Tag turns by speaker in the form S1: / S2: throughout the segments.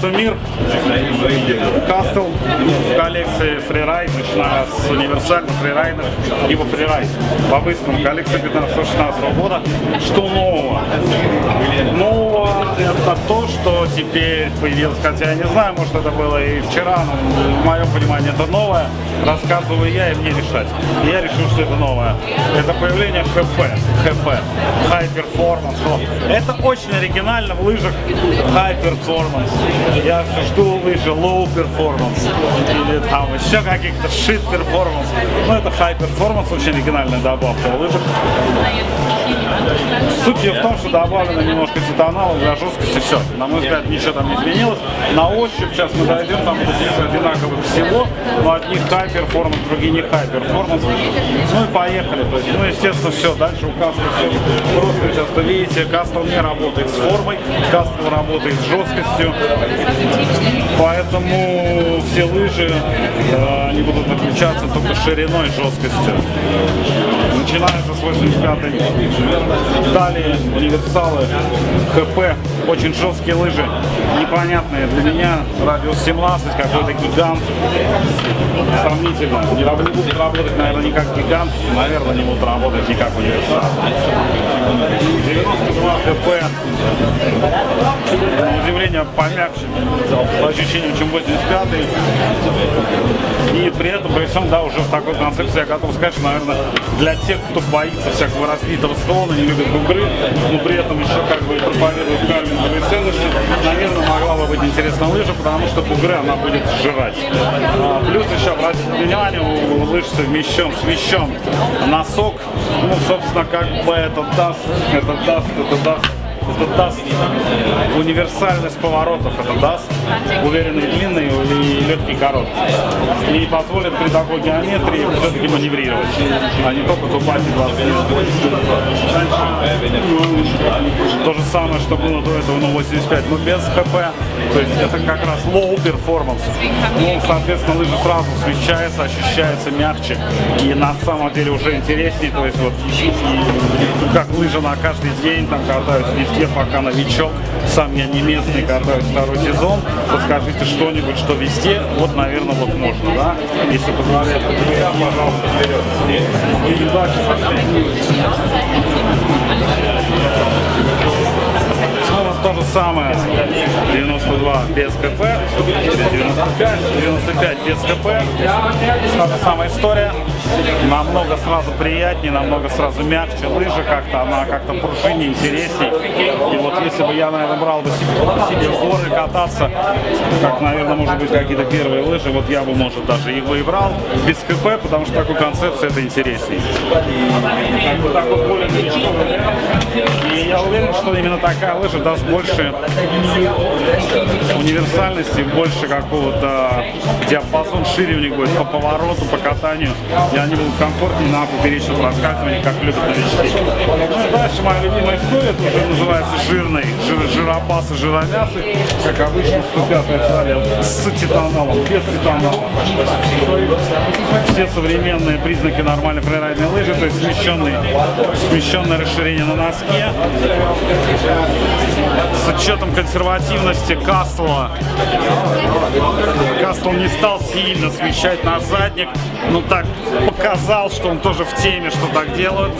S1: Кастомир, Кастл в коллекции фрирайд, начиная с универсальных фрирайдов, либо фрирайд. По-быстрому, коллекция 15-16 года. Что нового? Нового это то, что теперь появилось, хотя я не знаю, может это было и вчера, но в моем понимании это новое. Рассказываю я и мне решать. Я решил, что это новое. Это появление ХП. ХП. High Performance. Это очень оригинально в лыжах High Performance. Я жду лыжи Low Performance. Или там еще каких-то Shit Performance. Но это High Performance, очень оригинальная добавка в лыжах. Суть ее в том, что добавлено немножко титанала для жесткости, все. На мой взгляд, ничего там не изменилось. На ощупь сейчас мы дойдем, там лыжи одинаковых всего, но одни high performance, другие не high performance. Ну и поехали. То есть, ну, естественно, все. Дальше у Кастла все просто часто видите, Кастл не работает с формой, Кастл работает с жесткостью. Поэтому все лыжи, э, они будут отличаться только шириной и жесткостью. Начинается с 85 Далее универсалы, ХП, очень жесткие лыжи, непонятные для меня, радиус 17, какой-то гигант, сомнительно, не, не будут работать, наверное, не как гигант, наверное, не будут работать не как универсал. 92 ХП, удивление помягче, по ощущениям, чем 85 и при этом, при всем, да, уже в такой концепции я готов сказать, что, наверное, для тех, кто боится всякого разбитого склона, не любит бугры, но при этом еще как бы проповедует карлинговые ценности, наверное, могла бы быть интересна лыжа, потому что бугры она будет сжирать. А, плюс еще, обратите внимание, у лыж совмещен, смещен носок, ну, собственно, как бы это даст, это даст, это даст это даст универсальность поворотов, это даст уверенный длинный и легкий короткий. И позволит при такой геометрии все-таки маневрировать, а не только зубать и 20 То же самое, что было до этого на 85, но без ХП. То есть это как раз low performance. Ну, соответственно, лыжа сразу смещается, ощущается мягче и на самом деле уже интереснее. То есть вот как лыжа на каждый день, там катаюсь везде, пока новичок. Сам я не местный, катаюсь второй сезон. Подскажите что-нибудь, что везде, вот, наверное, вот можно, да? Если позволяет пожалуйста, вперед. И удачи. То самое. 92 без КП, 95, 95 без КП. Та же самая история. Намного сразу приятнее, намного сразу мягче. Лыжа как-то, она как-то пружиннее, интереснее. И вот если бы я, наверное, брал бы себе, в горы кататься, как, наверное, может быть, какие-то первые лыжи, вот я бы, может, даже их бы и брал без КП, потому что такой концепции это интереснее. И я уверен, что именно такая лыжа даст больше универсальности, больше какого-то диапазон шире у них будет по повороту, по катанию. И они будут комфортнее на поперечном проскальзывании, как любят новички. Ну и дальше моя любимая история, это уже называется жирный, жир, жиробасы, жиромясы, как обычно 105 серия с титаналом, без титанала. Все современные признаки нормальной фрирайдной лыжи, то есть смещенный, смещенное расширение на носке, учетом консервативности Кастла. Кастл не стал сильно смещать на задник, но так показал, что он тоже в теме, что так делают.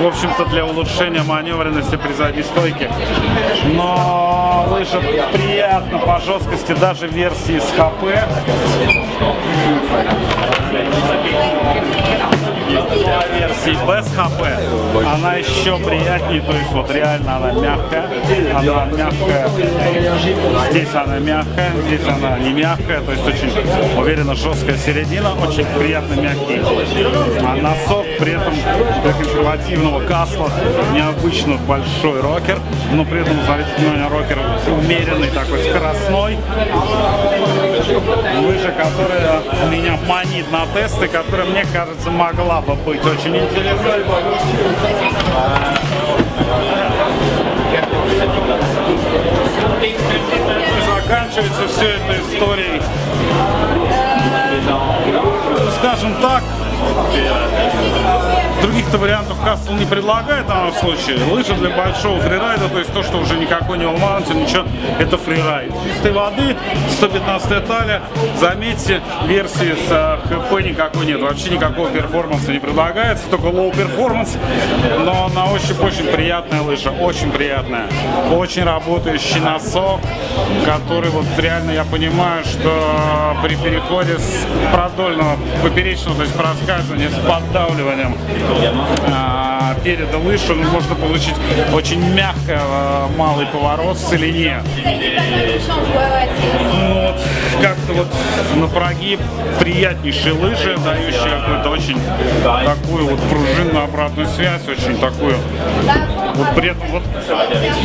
S1: В общем-то, для улучшения маневренности при задней стойке. Но лыжа приятно по жесткости, даже версии с ХП. Без ХП она еще приятнее, то есть вот реально она мягкая, она мягкая, здесь она мягкая, здесь она не мягкая, то есть очень уверенно жесткая середина, очень приятно мягкий. А носок при этом для консервативного касла необычно большой рокер, но при этом, смотрите, внимание, рокер умеренный, такой скоростной. Лыжа, которая меня манит на тесты, которая, мне кажется, могла бы быть очень интересной. Заканчивается все это историей, скажем так, Других-то вариантов Кастл не предлагает в данном случае. Лыжи для большого фрирайда, то есть то, что уже никакой не All ничего, это фрирайд. Чистой воды, 115 талия. Заметьте, версии с э, HP никакой нет. Вообще никакого перформанса не предлагается, только low performance. Но на ощупь очень приятная лыжа, очень приятная. Очень работающий носок, который вот реально я понимаю, что при переходе с продольного поперечного, то есть проскальзывания с поддавливанием а, переда лыж можно получить очень мягко а, малый поворот в целине. Ну, вот, как-то вот на прогиб приятнейшие лыжи, дающие какую-то очень такую вот пружинную обратную связь, очень такую вот при этом вот,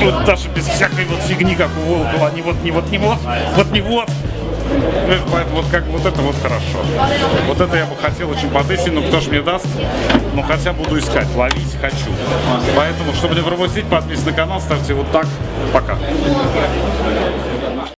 S1: вот даже без всякой вот фигни, как у Волкова, не вот, не вот, не вот, вот не вот, Поэтому вот как вот это вот хорошо. Вот это я бы хотел очень потестить, но кто ж мне даст? Ну хотя буду искать, ловить хочу. Поэтому, чтобы не пропустить, подписывайтесь на канал, ставьте вот так. Пока.